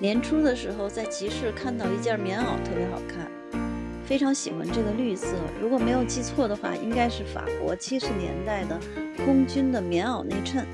年初的时候在集市看到一件棉袄特别好看非常喜欢这个绿色。如果没有记错的话应该是法国七十年代的空军的棉袄内衬。